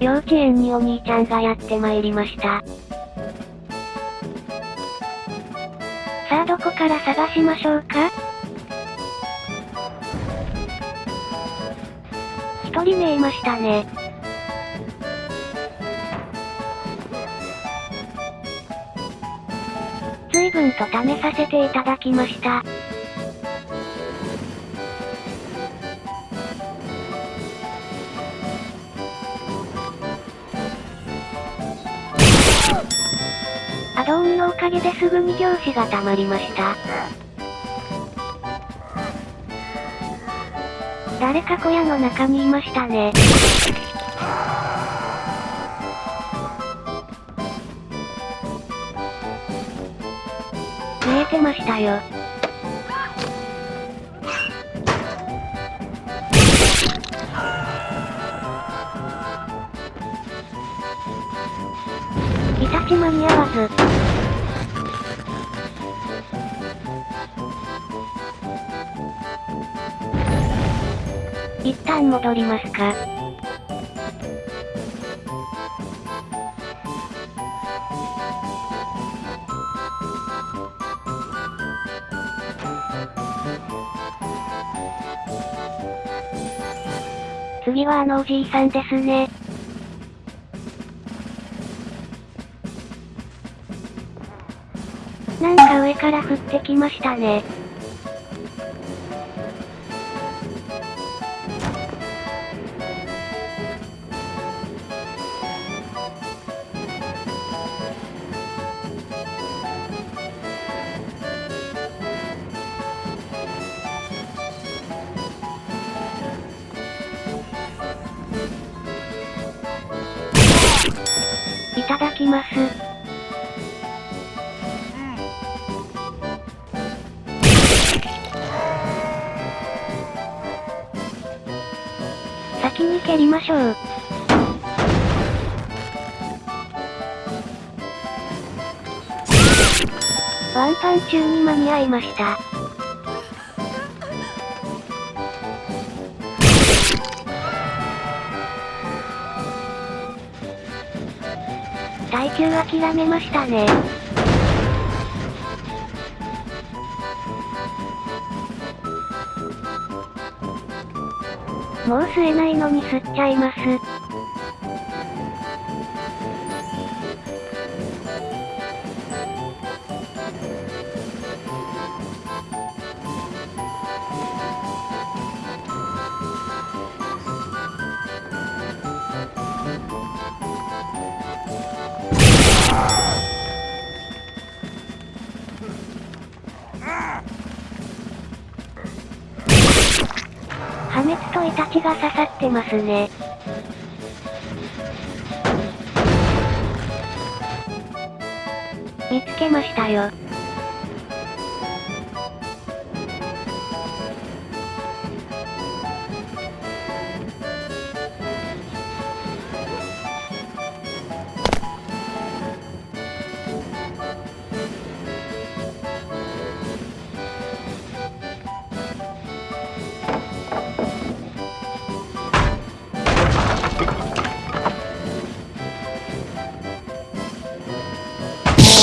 幼稚園にお兄ちゃんがやってまいりました。さあどこから探しましょうか？一人目いましたね。随分と試させていただきました。ドーンのおかげですぐに上司が溜まりました。誰か小屋の中にいましたね。見えてましたよ。イタチ間に合わず。一旦戻りますか。次はあのおじいさんですね。なんか上から降ってきましたね。いただきます。先に蹴りましょう。ワンパン中に間に合いました。耐久諦めましたね。もう吸えないのに吸っちゃいます。破滅とイタチが刺さってますね。見つけましたよ。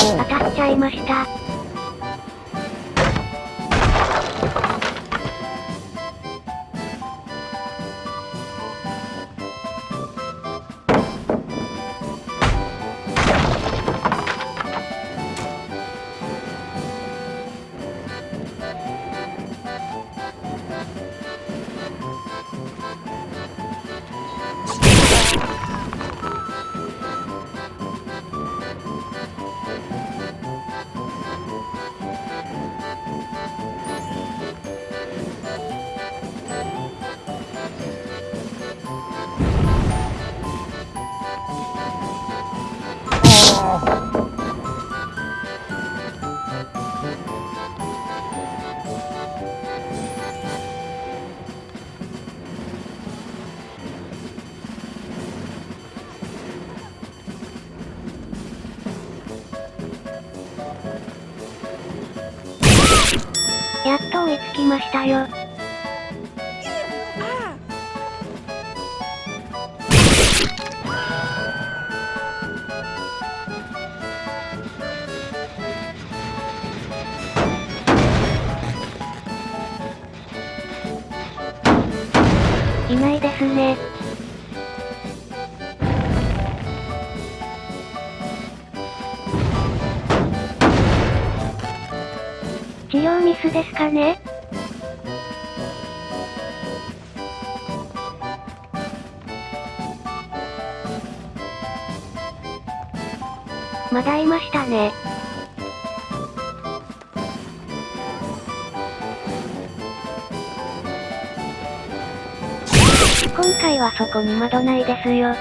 当たっちゃいました。やっと追いつきましたよ。いないですね。治療ミスですかね？まだいましたね。今回はそこに窓ないですよ。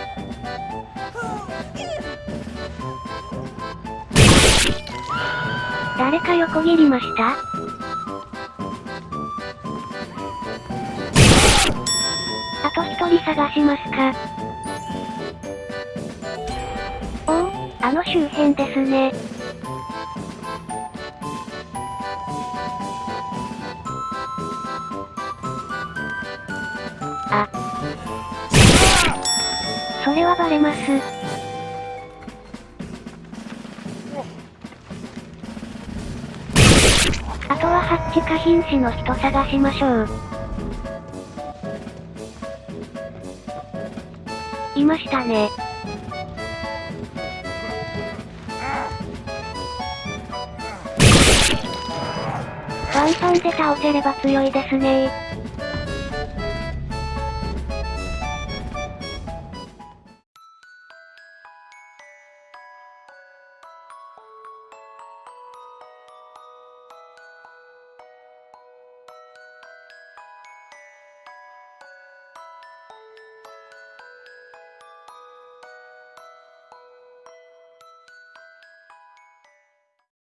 誰か横切りました？あと一人探しますか？おお、あの周辺ですね。あ。それはバレます。あとはハッチか瀕死の人探しましょう。いましたね。ワンパンで倒せれば強いですね